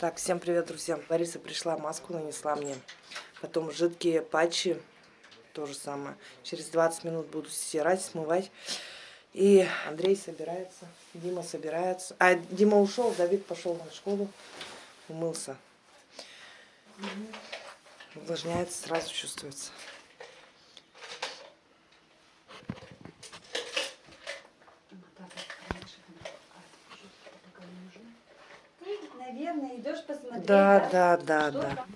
Так, всем привет, друзья. Лариса пришла, маску нанесла мне. Потом жидкие патчи, то же самое. Через 20 минут буду стирать, смывать. И Андрей собирается, Дима собирается. А, Дима ушел, Давид пошел на школу, умылся. Увлажняется, сразу чувствуется. Наверное, идешь посмотреть. Да, да, да, да. там?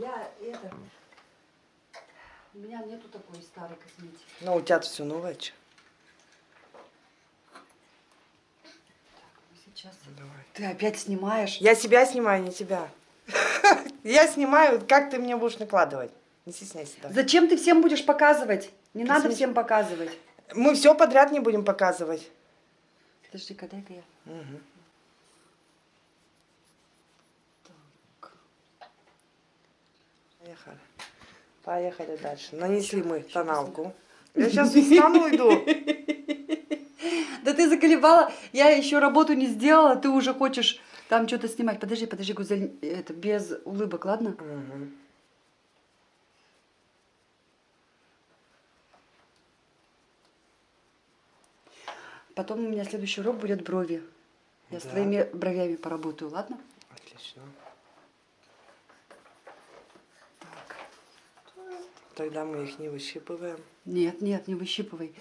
Я это. У меня нету такой старой косметики. Ну, у тебя все новое, че? Ну, Сейчас. Давай. Ты опять снимаешь? Я себя снимаю, не тебя. Я снимаю, как ты мне будешь накладывать. Не стесняйся. давай. Зачем ты всем будешь показывать? Не надо Косметику. всем показывать. Мы все подряд не будем показывать. Подожди-ка, дай-ка я. Мгм. Поехали. Поехали дальше. Нанесли мы тоналку. Я сейчас встану иду. Да ты заколебала, я еще работу не сделала, ты уже хочешь там что-то снимать. Подожди, подожди, Гузель, это без улыбок, ладно? Потом у меня следующий урок будет брови. Я с Да. твоими бровями поработаю, ладно? Отлично. Тогда мы их не выщипываем. Нет, нет, не выщипывай.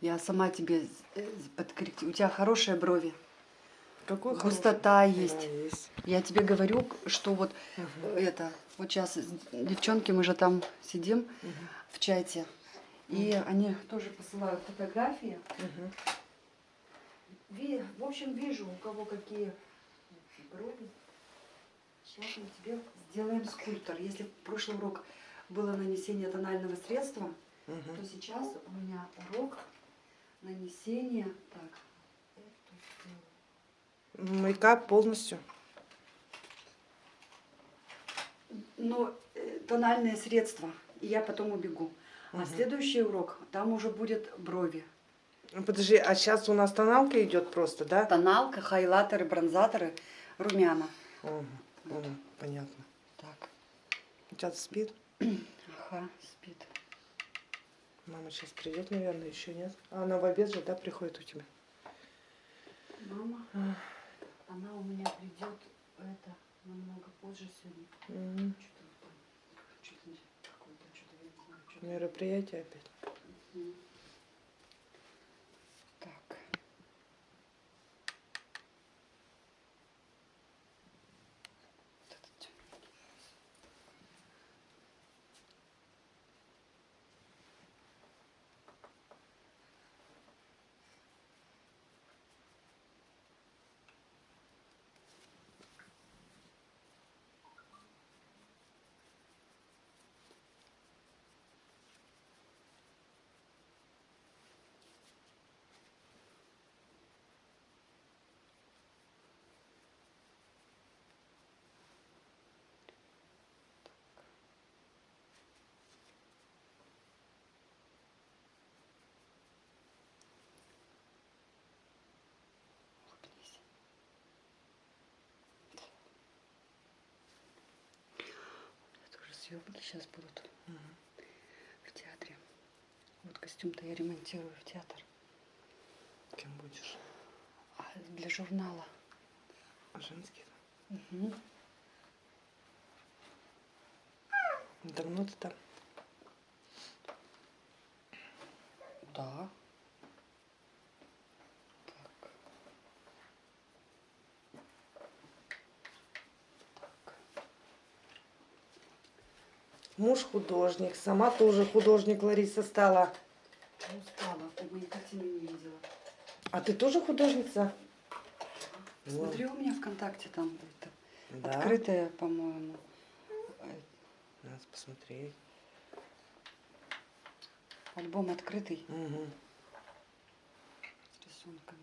Я сама тебе э, подкорректирую. У тебя хорошие брови. Какой Густота хороший. есть. Да, есть. Я тебе говорю, что вот э, это, вот сейчас девчонки, мы же там сидим в чате, и они тоже посылают фотографии. Ви- в общем, вижу, у кого какие брови. Сейчас мы тебе сделаем скульптор. Если в прошлый урок было нанесение тонального средства, Мгм. то сейчас у меня урок нанесения. Так. Мейкап полностью. Ну, э, тональные средства. И я потом убегу. А Мгм. следующий урок, там уже будет брови. Ну, Подожди, а сейчас у нас тоналка идет просто, да? Тоналка, хайлайтеры, бронзаторы, румяна. Мгм. Мгм. Понятно. Так, тебя спит? Ага, спит. Мама сейчас придет, наверное, еще нет. А она в обед же, да, приходит у тебя? Мама, Ах. она у меня придет это намного позже сегодня. Что-то там, что-то не- какое-то, что-то я не знаю, что-то. Мероприятие опять. Мгм. Так. Вот это тёмненький. Улыбнись. Это уже съемки сейчас будут в театре. Вот костюм-то я ремонтирую в театр. Кем будешь? А для журнала. Женский? Мгм. Давно ты там? Да. Муж художник, сама тоже художник Лариса стала. Не устала, ты мои картины не видела. А ты тоже художница? Вот. Смотри, у меня ВКонтакте там это Да. открытая, по-моему. Надо посмотреть. Альбом открытый Мгм. с рисунками.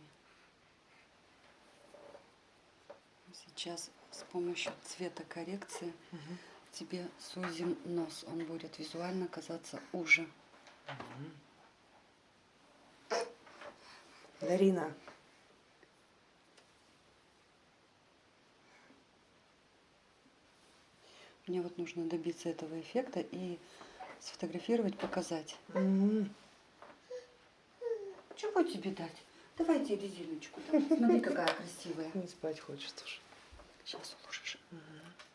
Сейчас с помощью цветокоррекции Мгм. Тебе сузим нос. Он будет визуально казаться уже. Дарина, Мне вот нужно добиться этого эффекта и сфотографировать, показать. М. Чего тебе дать? Давайте резиночку. дам. Смотри, какая красивая. Не спать хочется уже. Сейчас уложишь. Так.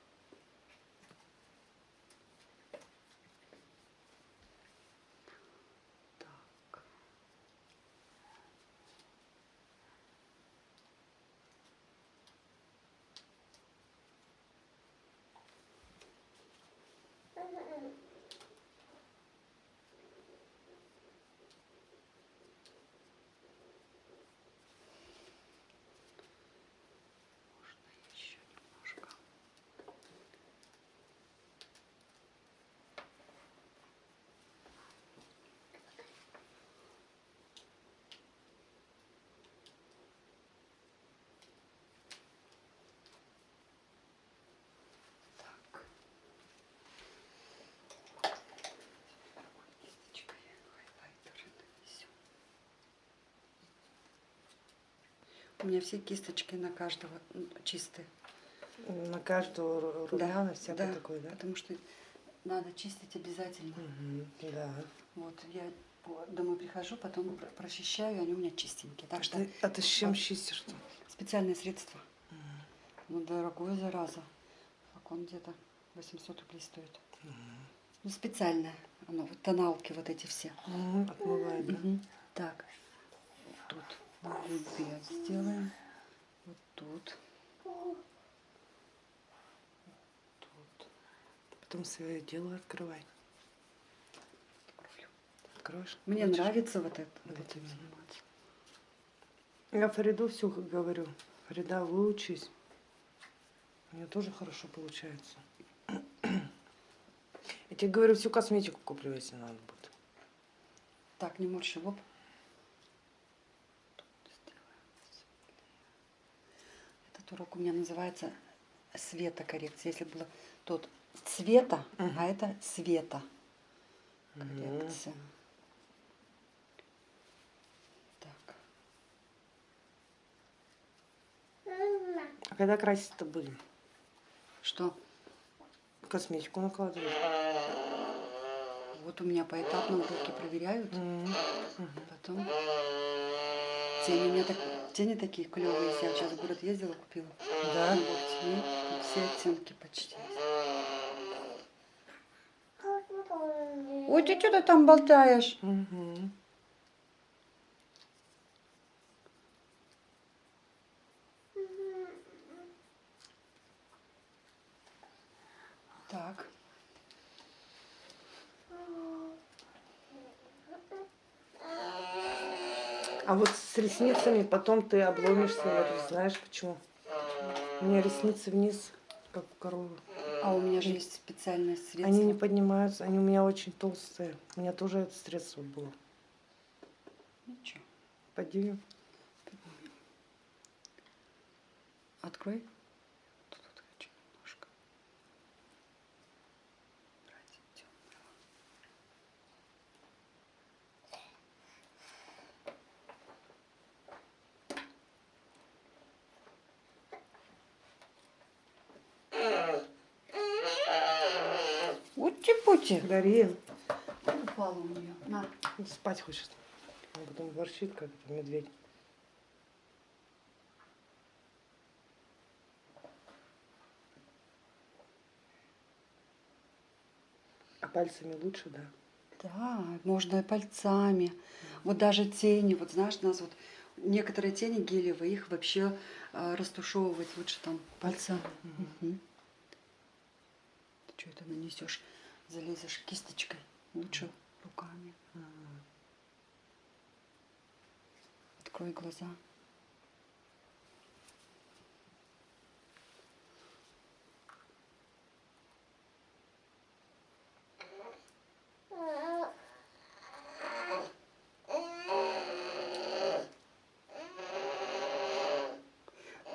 У меня все кисточки на каждого чистые. На каждого ру- руля, на всякое такое, да? Потому что надо чистить обязательно. Мгм, Да. Вот я домой прихожу, потом про- прочищаю, они у меня чистенькие. Так А что ты, а ты с чем а- чистишь-то? специальное средство. Ну, дорогое, зараза. Флакон где-то 800 рублей стоит. Ну, специальное. Оно, вот тоналки вот эти все. Мгм, Отмывает, да? Мгм. Так, тут губец сделаем. Вот тут. Тут. Потом свое дело открывай. Откроешь? Мне Хочешь? нравится вот это. Вот Вот именно. заниматься. Я Фариду все говорю. Фарида, выучись. У нее тоже хорошо получается. Я тебе говорю, всю косметику куплю, если надо будет. Так, не морщи лоб. Тут сделаем светлее. Этот урок у меня называется светокоррекция. Если было тот цвета, Мгм. а это света коррекция. Так. А когда красить-то будем? Что? Косметику накладывать. Вот у меня поэтапно уроки проверяют. Мгм. Потом тени у меня так, тени такие клевые. Я сейчас в город ездила, купила. Да? Набор теней. Тут все оттенки почти. Ой, ты что-то там болтаешь? Мгм. Так. А вот с ресницами потом ты обломишься. Знаешь почему? У меня ресницы вниз, как у коровы. А у меня же есть специальное средство. Они не поднимаются, они у меня очень толстые. У меня тоже это средство было. Ничего. Поднимем. Открой. Тут вот хочу немножко. Брать темного. Ути-пути. Дарин, Упала у нее. На. спать хочет. Он потом ворчит, как это медведь. А пальцами лучше, да? Да, можно и пальцами. Вот даже тени, вот знаешь, у нас вот некоторые тени гелевые, их вообще а, растушевывать лучше там пальцами. Мгм. Ты что это нанесешь? Залезешь кисточкой, лучше руками. Открой глаза.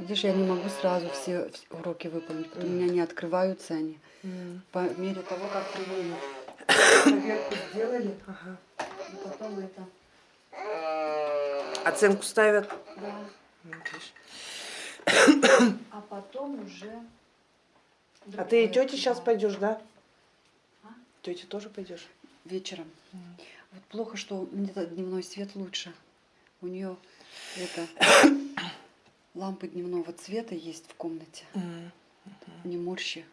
Видишь, я не могу сразу все уроки выполнить, потому что у меня не открываются они. По мере того, как применят. Проверку сделали, Ага. и потом это. Оценку ставят. Да. Ну. А потом уже А ты и тете сейчас пойдешь, да? А? Тете тоже пойдешь? Вечером. Вот плохо, что мне дневной свет лучше. У нее это лампы дневного цвета есть в комнате. Не морщи.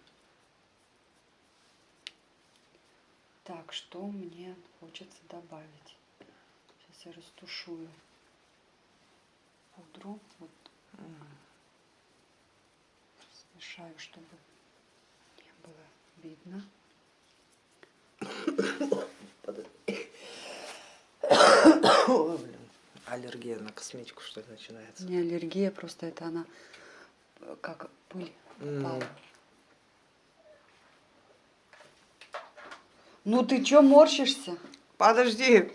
Так, что мне хочется добавить? Сейчас я растушую пудру. Вот смешаю, чтобы не было видно. Ой, блин. Аллергия на косметику, что ли, начинается? Не аллергия, просто это она э, как пыль попала. Ну ты чё морщишься? Подожди.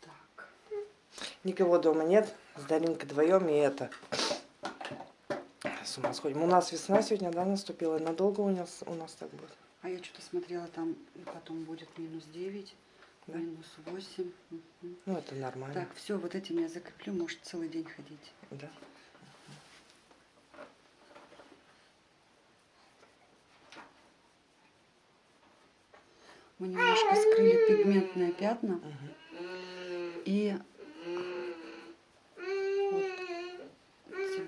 Так. Никого дома нет. С Даринкой вдвоем и это. С ума сходим. У нас весна сегодня, да, наступила. И Надолго у нас, у нас так будет. А я что-то смотрела, там и потом будет минус 9, Да? минус 8. Мгм. Ну, это нормально. Так, все, вот этим я закреплю, может целый день ходить. Да. Мы немножко скрыли пигментные пятна. Мгм. И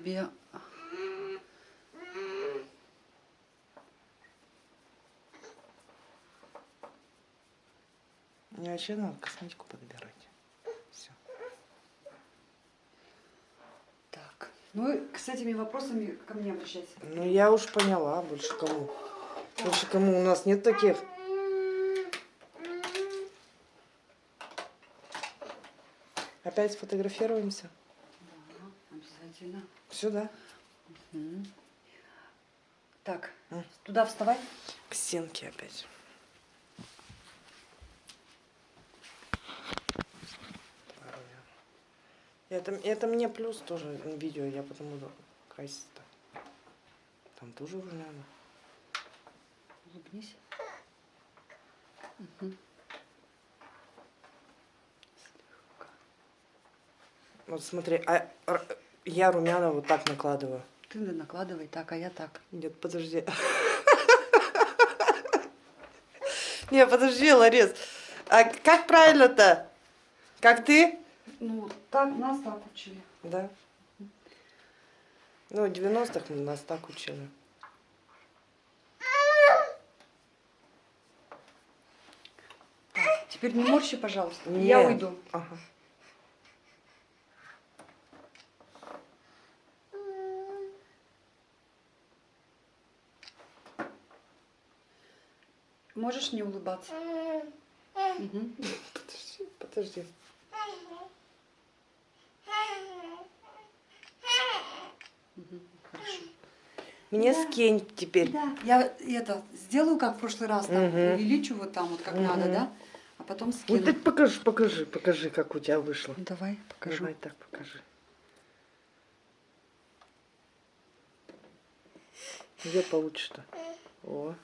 тебе Мне вообще надо косметику подбирать. Все. так. Ну, с этими вопросами ко мне обращайся. Ну, я уж поняла, больше кому. Больше кому у нас нет таких. Опять сфотографируемся? Обязательно. Сюда. Мгм. Так, М. туда вставай. К стенке опять. Это, это мне плюс тоже видео, я потом буду краситься. Там тоже уже надо. Улыбнись. Слегка. Вот смотри, а я румяна вот так накладываю. Ты накладывай так, а я так. Нет, подожди. Не, подожди, Ларис. А как правильно-то? Как ты? Ну, так нас так учили. Да. Ну, в 90-х мы нас так учили. Теперь не морщи, пожалуйста. Я Не. уйду. Ага. Можешь не улыбаться? Подожди, подожди. Хорошо. Мне Да. скинь теперь. Да, я это сделаю, как в прошлый раз, там, Мгм. увеличу вот там вот как Мгм. надо, да? А потом Вот скину. так покажи, покажи, покажи, как у тебя вышло. Давай, покажу. Давай так покажи. Где получше-то? О.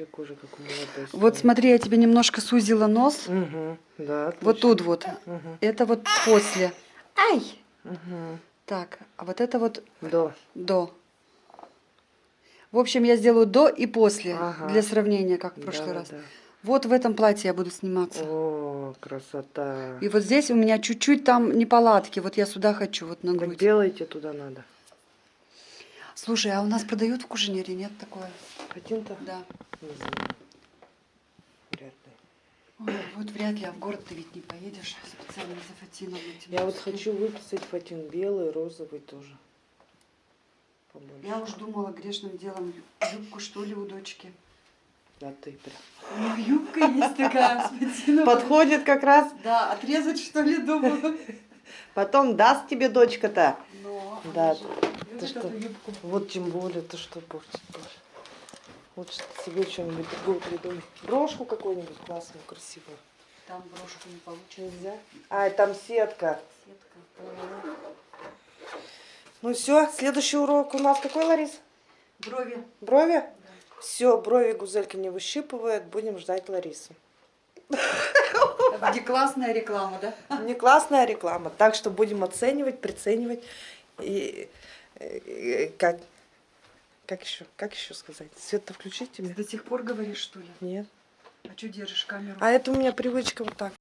Вообще кожа как у молодой. Вот смотри, я тебе немножко сузила нос. Угу, да. Вот отлично. тут вот. Мгм, Это вот после. Ай! мгм. Так, а вот это вот Да. до. В общем, я сделаю до и после Ага. для сравнения, как в прошлый да, раз. да. Вот в этом платье я буду сниматься. О, красота. И вот здесь у меня чуть-чуть там неполадки. Вот я сюда хочу, вот на Так грудь. делайте туда надо. Слушай, а у нас продают в Кужинере, нет такое? Один-то? Да. Не знаю. Вряд ли. Ой, вот вряд ли, а в город ты ведь не поедешь специально за Фатином. этим Я вот хочу выписать фатин белый, розовый тоже. Побольше. Я уж думала грешным делом юбку, что ли, у дочки. Да ты прям. У нее юбка есть такая с фатином. Подходит как раз. Да, отрезать, что ли, думаю. Потом даст тебе дочка-то. Но Да, ты что? Вот тем более, ты что будешь. Лучше себе что-нибудь другое придумай. Брошку какую-нибудь классную, красивую. Там брошку не получится. Нельзя? А, там сетка. Сетка. Ну все, следующий урок у нас какой, Ларис? Брови. Брови? Да. Все, брови гузелька не выщипывает, будем ждать Ларису. Не классная реклама, да? Не классная реклама, так что будем оценивать, приценивать и, и как как еще, как еще сказать? Свет-то включить тебе? До сих пор говоришь, что ли? Нет. А что держишь камеру? А это у меня привычка вот так.